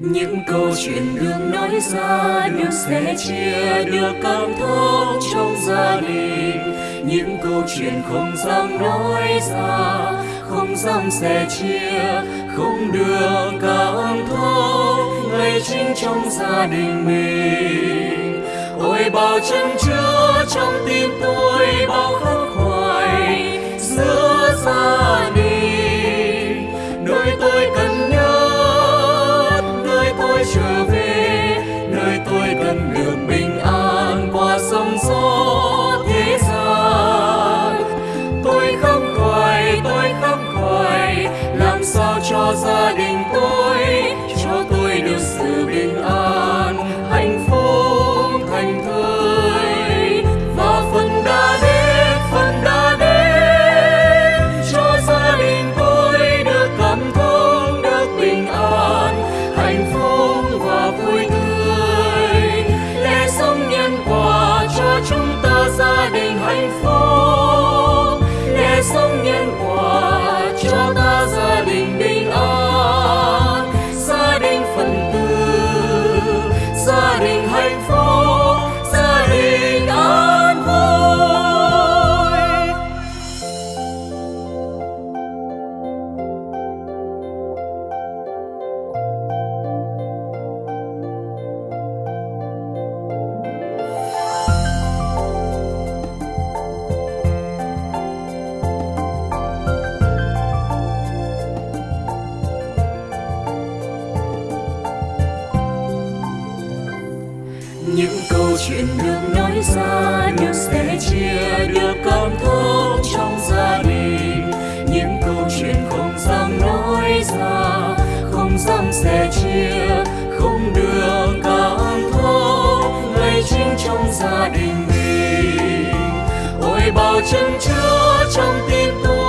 những câu chuyện được sẻ chia, được cảm thông trong gia đình. Những câu chuyện không dám nói ra, không dám sẻ chia, không được cảm thông ngay chính trong gia đình mình. Ôi bao chân chứa trong tim tôi bao khắc khoải sao cho gia đình tôi, cho tôi được sự bình an, hạnh phúc, thành thơi. Và phần đã đến, phần đã đến, cho gia đình tôi được cảm thông, được bình an, hạnh phúc và vui tươi. Lẽ sống nhân quả cho chúng ta, gia đình hạnh phúc. Đình hạnh chuyện được nói ra, được sẻ chia, được cảm thông trong gia đình. Những câu chuyện không dám nói ra, không dám sẻ chia, không được cảm thông ngay chính trong gia đình mình. Ôi, bao chân chứa trong tim tôi.